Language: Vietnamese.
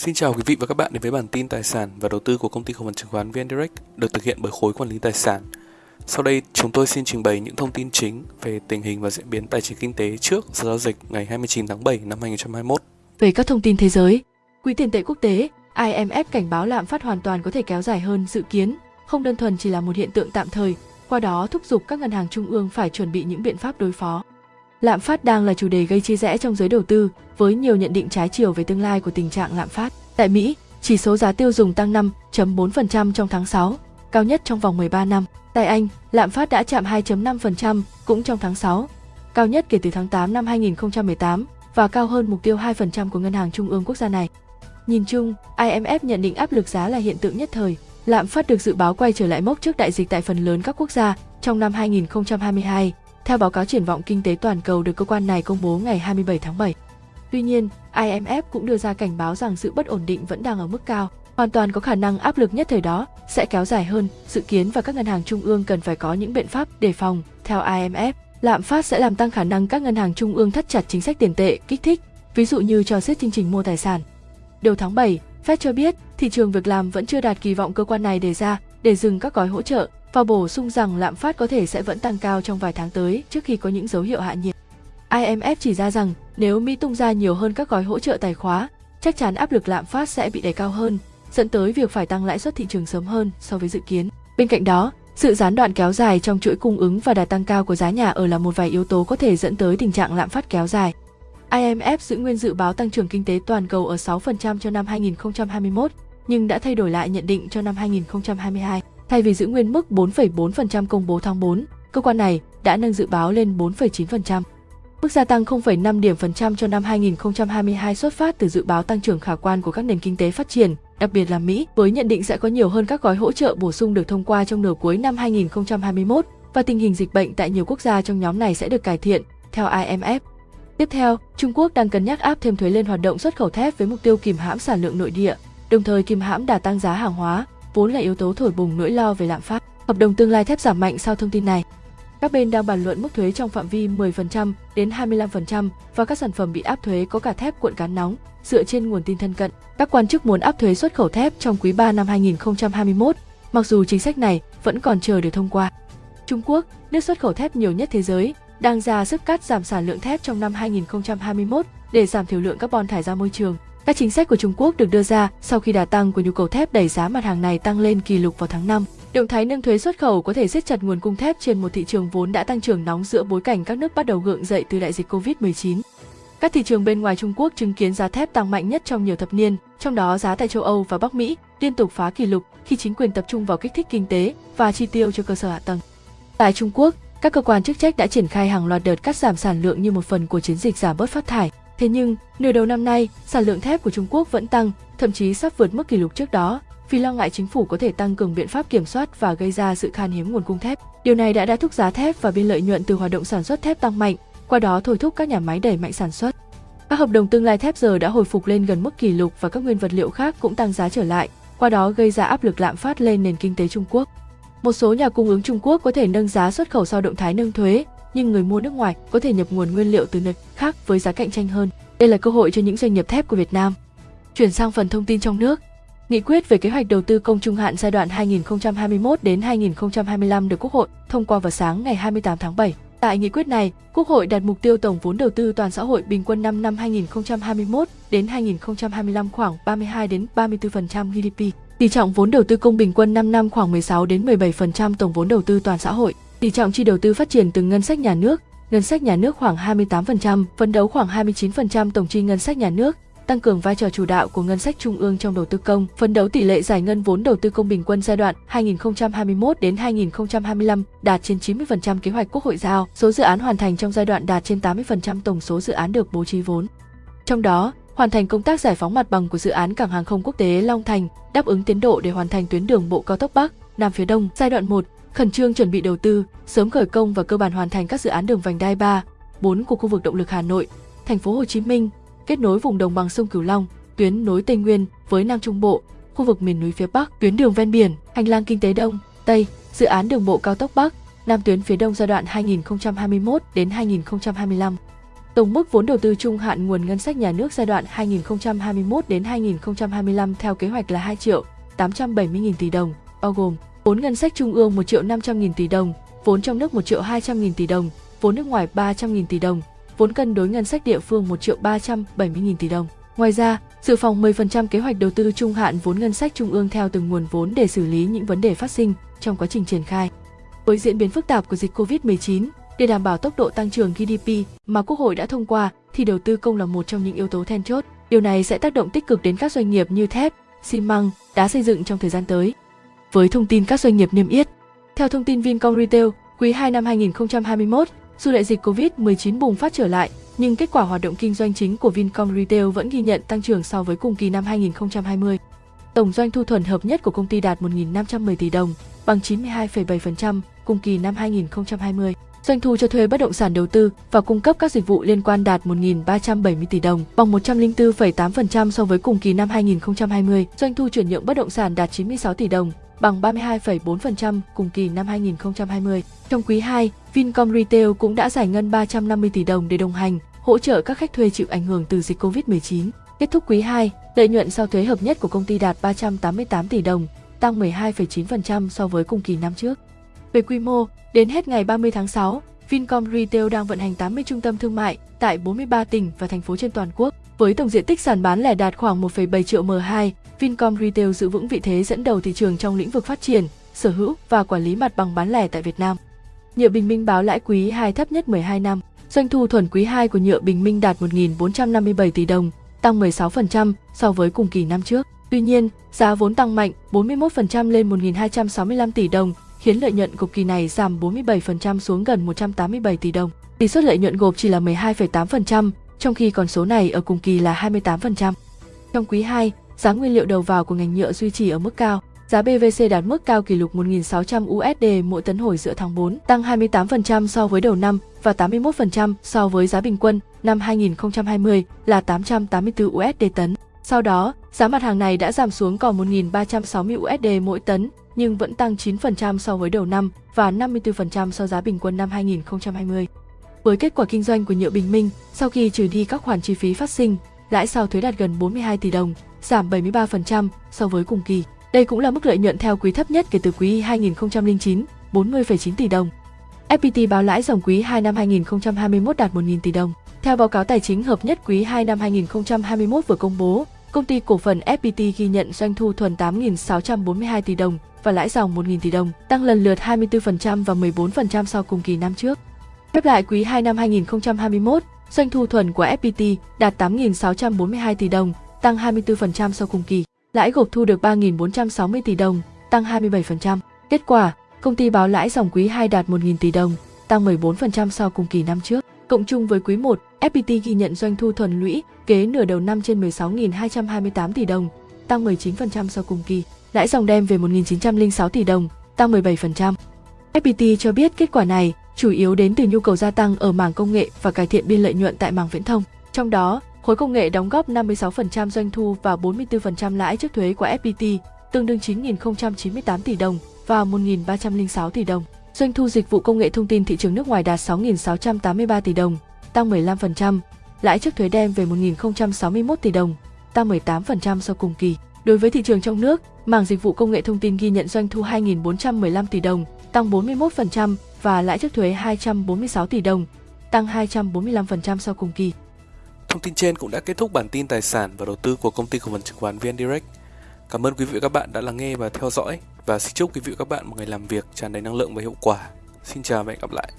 Xin chào quý vị và các bạn đến với bản tin tài sản và đầu tư của công ty cổ phần chứng khoán VN Direct được thực hiện bởi khối quản lý tài sản. Sau đây, chúng tôi xin trình bày những thông tin chính về tình hình và diễn biến tài chính kinh tế trước giờ giao dịch ngày 29 tháng 7 năm 2021. Về các thông tin thế giới, Quỹ tiền tệ quốc tế IMF cảnh báo lạm phát hoàn toàn có thể kéo dài hơn dự kiến, không đơn thuần chỉ là một hiện tượng tạm thời, qua đó thúc giục các ngân hàng trung ương phải chuẩn bị những biện pháp đối phó. Lạm phát đang là chủ đề gây chia rẽ trong giới đầu tư, với nhiều nhận định trái chiều về tương lai của tình trạng lạm phát. Tại Mỹ, chỉ số giá tiêu dùng tăng 5.4% trong tháng 6, cao nhất trong vòng 13 năm. Tại Anh, lạm phát đã chạm 2.5% cũng trong tháng 6, cao nhất kể từ tháng 8 năm 2018 và cao hơn mục tiêu 2% của Ngân hàng Trung ương quốc gia này. Nhìn chung, IMF nhận định áp lực giá là hiện tượng nhất thời. Lạm phát được dự báo quay trở lại mốc trước đại dịch tại phần lớn các quốc gia trong năm 2022, theo báo cáo triển vọng kinh tế toàn cầu được cơ quan này công bố ngày 27 tháng 7. Tuy nhiên, IMF cũng đưa ra cảnh báo rằng sự bất ổn định vẫn đang ở mức cao, hoàn toàn có khả năng áp lực nhất thời đó sẽ kéo dài hơn, dự kiến và các ngân hàng trung ương cần phải có những biện pháp đề phòng. Theo IMF, lạm phát sẽ làm tăng khả năng các ngân hàng trung ương thắt chặt chính sách tiền tệ, kích thích, ví dụ như cho siết chương trình mua tài sản. Đầu tháng 7, Fed cho biết thị trường việc làm vẫn chưa đạt kỳ vọng cơ quan này đề ra để dừng các gói hỗ trợ và bổ sung rằng lạm phát có thể sẽ vẫn tăng cao trong vài tháng tới trước khi có những dấu hiệu hạ nhiệt. IMF chỉ ra rằng nếu Mỹ tung ra nhiều hơn các gói hỗ trợ tài khóa, chắc chắn áp lực lạm phát sẽ bị đẩy cao hơn, dẫn tới việc phải tăng lãi suất thị trường sớm hơn so với dự kiến. Bên cạnh đó, sự gián đoạn kéo dài trong chuỗi cung ứng và đà tăng cao của giá nhà ở là một vài yếu tố có thể dẫn tới tình trạng lạm phát kéo dài. IMF giữ nguyên dự báo tăng trưởng kinh tế toàn cầu ở 6% cho năm 2021, nhưng đã thay đổi lại nhận định cho năm 2022. Thay vì giữ nguyên mức 4,4% công bố tháng 4, cơ quan này đã nâng dự báo lên 4,9%. Mức gia tăng 0,5 điểm phần trăm cho năm 2022 xuất phát từ dự báo tăng trưởng khả quan của các nền kinh tế phát triển, đặc biệt là Mỹ, với nhận định sẽ có nhiều hơn các gói hỗ trợ bổ sung được thông qua trong nửa cuối năm 2021 và tình hình dịch bệnh tại nhiều quốc gia trong nhóm này sẽ được cải thiện, theo IMF. Tiếp theo, Trung Quốc đang cân nhắc áp thêm thuế lên hoạt động xuất khẩu thép với mục tiêu kìm hãm sản lượng nội địa, đồng thời kìm hãm đà tăng giá hàng hóa, vốn là yếu tố thổi bùng nỗi lo về lạm phát. Hợp đồng tương lai thép giảm mạnh sau thông tin này. Các bên đang bàn luận mức thuế trong phạm vi 10% đến 25% và các sản phẩm bị áp thuế có cả thép cuộn cán nóng, dựa trên nguồn tin thân cận. Các quan chức muốn áp thuế xuất khẩu thép trong quý 3 năm 2021, mặc dù chính sách này vẫn còn chờ được thông qua. Trung Quốc, nước xuất khẩu thép nhiều nhất thế giới, đang ra sức cắt giảm sản lượng thép trong năm 2021 để giảm thiểu lượng carbon thải ra môi trường. Các chính sách của Trung Quốc được đưa ra sau khi đà tăng của nhu cầu thép đẩy giá mặt hàng này tăng lên kỷ lục vào tháng 5. Động thái nâng thuế xuất khẩu có thể siết chặt nguồn cung thép trên một thị trường vốn đã tăng trưởng nóng giữa bối cảnh các nước bắt đầu gượng dậy từ đại dịch Covid-19. Các thị trường bên ngoài Trung Quốc chứng kiến giá thép tăng mạnh nhất trong nhiều thập niên, trong đó giá tại châu Âu và Bắc Mỹ liên tục phá kỷ lục khi chính quyền tập trung vào kích thích kinh tế và chi tiêu cho cơ sở hạ tầng. Tại Trung Quốc, các cơ quan chức trách đã triển khai hàng loạt đợt cắt giảm sản lượng như một phần của chiến dịch giảm bớt phát thải. Thế nhưng, nửa đầu năm nay, sản lượng thép của Trung Quốc vẫn tăng, thậm chí sắp vượt mức kỷ lục trước đó, vì lo ngại chính phủ có thể tăng cường biện pháp kiểm soát và gây ra sự khan hiếm nguồn cung thép. Điều này đã đã thúc giá thép và biên lợi nhuận từ hoạt động sản xuất thép tăng mạnh, qua đó thôi thúc các nhà máy đẩy mạnh sản xuất. Các hợp đồng tương lai thép giờ đã hồi phục lên gần mức kỷ lục và các nguyên vật liệu khác cũng tăng giá trở lại, qua đó gây ra áp lực lạm phát lên nền kinh tế Trung Quốc. Một số nhà cung ứng Trung Quốc có thể nâng giá xuất khẩu sau động thái nâng thuế, nhưng người mua nước ngoài có thể nhập nguồn nguyên liệu từ nơi khác với giá cạnh tranh hơn. Đây là cơ hội cho những doanh nghiệp thép của Việt Nam. Chuyển sang phần thông tin trong nước. Nghị quyết về kế hoạch đầu tư công trung hạn giai đoạn 2021 đến 2025 được Quốc hội thông qua vào sáng ngày 28 tháng 7. Tại nghị quyết này, Quốc hội đặt mục tiêu tổng vốn đầu tư toàn xã hội bình quân 5 năm 2021 đến 2025 khoảng 32 đến 34% GDP. Tỷ trọng vốn đầu tư công bình quân 5 năm khoảng 16 đến 17% tổng vốn đầu tư toàn xã hội. Tỷ trọng chi đầu tư phát triển từ ngân sách nhà nước, ngân sách nhà nước khoảng 28%, phấn đấu khoảng 29% tổng chi ngân sách nhà nước, tăng cường vai trò chủ đạo của ngân sách trung ương trong đầu tư công, phấn đấu tỷ lệ giải ngân vốn đầu tư công bình quân giai đoạn 2021 đến 2025 đạt trên 90% kế hoạch Quốc hội giao, số dự án hoàn thành trong giai đoạn đạt trên 80% tổng số dự án được bố trí vốn. Trong đó, hoàn thành công tác giải phóng mặt bằng của dự án cảng hàng không quốc tế Long Thành, đáp ứng tiến độ để hoàn thành tuyến đường bộ cao tốc Bắc, Nam phía Đông giai đoạn 1, khẩn trương chuẩn bị đầu tư, sớm khởi công và cơ bản hoàn thành các dự án đường vành đai 3, 4 của khu vực động lực Hà Nội, thành phố Hồ Chí Minh, kết nối vùng đồng bằng sông Cửu Long, tuyến nối Tây Nguyên với Nam Trung Bộ, khu vực miền núi phía Bắc, tuyến đường ven biển, hành lang kinh tế Đông, Tây, dự án đường bộ cao tốc Bắc, Nam tuyến phía Đông giai đoạn 2021 đến 2025. Tổng mức vốn đầu tư trung hạn nguồn ngân sách nhà nước giai đoạn 2021 đến 2025 theo kế hoạch là 2 triệu 870 000 tỷ đồng, bao gồm vốn ngân sách trung ương 1 triệu 500 000 tỷ đồng, vốn trong nước 1 triệu 200 000 tỷ đồng, vốn nước ngoài 300 nghìn tỷ đồng, vốn cân đối ngân sách địa phương 1 triệu 370 000 tỷ đồng. Ngoài ra, dự phòng 10% kế hoạch đầu tư trung hạn vốn ngân sách trung ương theo từng nguồn vốn để xử lý những vấn đề phát sinh trong quá trình triển khai. Với diễn biến phức tạp của dịch Covid-19, để đảm bảo tốc độ tăng trưởng GDP mà Quốc hội đã thông qua thì đầu tư công là một trong những yếu tố then chốt. Điều này sẽ tác động tích cực đến các doanh nghiệp như thép, xi măng, đá xây dựng trong thời gian tới. Với thông tin các doanh nghiệp niêm yết, theo thông tin Vincom Retail, quý 2 năm 2021, dù đại dịch Covid-19 bùng phát trở lại, nhưng kết quả hoạt động kinh doanh chính của Vincom Retail vẫn ghi nhận tăng trưởng so với cùng kỳ năm 2020. Tổng doanh thu thuần hợp nhất của công ty đạt 1.510 tỷ đồng, bằng 92,7% cùng kỳ năm 2020. Doanh thu cho thuê bất động sản đầu tư và cung cấp các dịch vụ liên quan đạt 1.370 tỷ đồng, bằng 104,8% so với cùng kỳ năm 2020. Doanh thu chuyển nhượng bất động sản đạt 96 tỷ đồng, bằng 32,4% cùng kỳ năm 2020. Trong quý 2, Vincom Retail cũng đã giải ngân 350 tỷ đồng để đồng hành, hỗ trợ các khách thuê chịu ảnh hưởng từ dịch Covid-19. Kết thúc quý 2, lợi nhuận sau thuế hợp nhất của công ty đạt 388 tỷ đồng, tăng 12,9% so với cùng kỳ năm trước. Về quy mô, đến hết ngày 30 tháng 6, Vincom Retail đang vận hành 80 trung tâm thương mại tại 43 tỉnh và thành phố trên toàn quốc. Với tổng diện tích sàn bán lẻ đạt khoảng 1,7 triệu M2, Vincom Retail giữ vững vị thế dẫn đầu thị trường trong lĩnh vực phát triển, sở hữu và quản lý mặt bằng bán lẻ tại Việt Nam. Nhựa Bình Minh báo lãi quý 2 thấp nhất 12 năm. Doanh thu thuần quý 2 của Nhựa Bình Minh đạt 1.457 tỷ đồng, tăng 16% so với cùng kỳ năm trước. Tuy nhiên, giá vốn tăng mạnh 41% lên 1.265 tỷ đồng, khiến lợi nhuận của kỳ này giảm 47% xuống gần 187 tỷ đồng. Tỷ suất lợi nhuận gộp chỉ là 12,8%, trong khi con số này ở cùng kỳ là 28%. Trong quý 2, giá nguyên liệu đầu vào của ngành nhựa duy trì ở mức cao. Giá PVC đạt mức cao kỷ lục 1.600 USD mỗi tấn hồi giữa tháng 4, tăng 28% so với đầu năm và 81% so với giá bình quân năm 2020 là 884 USD tấn. Sau đó, giá mặt hàng này đã giảm xuống còn 1.360 USD mỗi tấn, nhưng vẫn tăng 9% so với đầu năm và 54% so giá bình quân năm 2020. Với kết quả kinh doanh của Nhựa Bình Minh, sau khi trừ đi các khoản chi phí phát sinh, lãi sau thuế đạt gần 42 tỷ đồng, giảm 73% so với cùng kỳ. Đây cũng là mức lợi nhuận theo quý thấp nhất kể từ quý 2009, 40,9 tỷ đồng. FPT báo lãi dòng quý 2 năm 2021 đạt 1.000 tỷ đồng. Theo báo cáo tài chính hợp nhất quý 2 năm 2021 vừa công bố, công ty cổ phần FPT ghi nhận doanh thu thuần 8.642 tỷ đồng và lãi dòng 1.000 tỷ đồng, tăng lần lượt 24% và 14% so cùng kỳ năm trước. Khép lại quý 2 năm 2021, doanh thu thuần của FPT đạt 8.642 tỷ đồng, tăng 24% sau cùng kỳ. Lãi gộp thu được 3.460 tỷ đồng, tăng 27%. Kết quả, công ty báo lãi dòng quý 2 đạt 1.000 tỷ đồng, tăng 14% sau cùng kỳ năm trước. Cộng chung với quý 1, FPT ghi nhận doanh thu thuần lũy kế nửa đầu năm trên 16.228 tỷ đồng, tăng 19% sau cùng kỳ. Lãi dòng đem về 1.906 tỷ đồng, tăng 17%. FPT cho biết kết quả này chủ yếu đến từ nhu cầu gia tăng ở mảng công nghệ và cải thiện biên lợi nhuận tại mảng viễn thông. Trong đó, khối công nghệ đóng góp 56% doanh thu và 44% lãi trước thuế của FPT, tương đương 9.098 tỷ đồng và 1.306 tỷ đồng. Doanh thu dịch vụ công nghệ thông tin thị trường nước ngoài đạt 6.683 tỷ đồng, tăng 15%, lãi trước thuế đem về 1.061 tỷ đồng, tăng 18% so cùng kỳ. Đối với thị trường trong nước, mảng dịch vụ công nghệ thông tin ghi nhận doanh thu 2.415 tỷ đồng, tăng 41% và lãi trước thuế 246 tỷ đồng, tăng 245% so cùng kỳ. Thông tin trên cũng đã kết thúc bản tin tài sản và đầu tư của công ty cổ phần chứng khoán VN Direct. Cảm ơn quý vị và các bạn đã lắng nghe và theo dõi và xin chúc quý vị và các bạn một ngày làm việc tràn đầy năng lượng và hiệu quả. Xin chào và hẹn gặp lại.